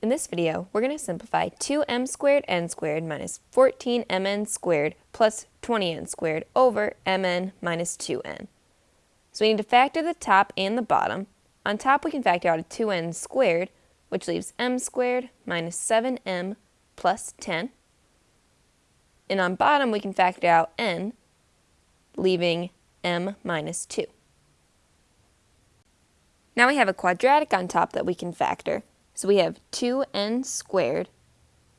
In this video, we're going to simplify 2m squared n squared minus 14mn squared plus 20n squared over mn minus 2n. So we need to factor the top and the bottom. On top, we can factor out a 2n squared, which leaves m squared minus 7m plus 10. And on bottom, we can factor out n, leaving m minus 2. Now we have a quadratic on top that we can factor. So we have 2n squared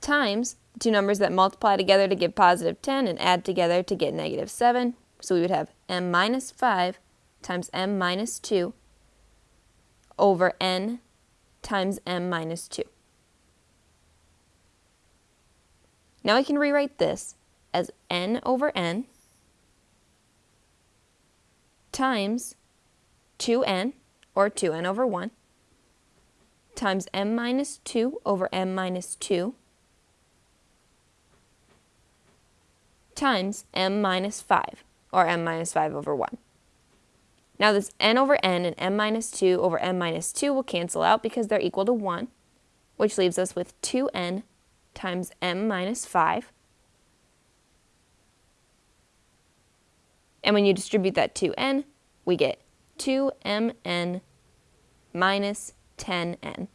times the two numbers that multiply together to give positive 10 and add together to get negative 7. So we would have m minus 5 times m minus 2 over n times m minus 2. Now we can rewrite this as n over n times 2n, or 2n over 1, times m minus 2 over m minus 2 times m minus 5, or m minus 5 over 1. Now this n over n and m minus 2 over m minus 2 will cancel out because they're equal to 1, which leaves us with 2n times m minus 5. And when you distribute that 2n, we get 2mn minus 10n.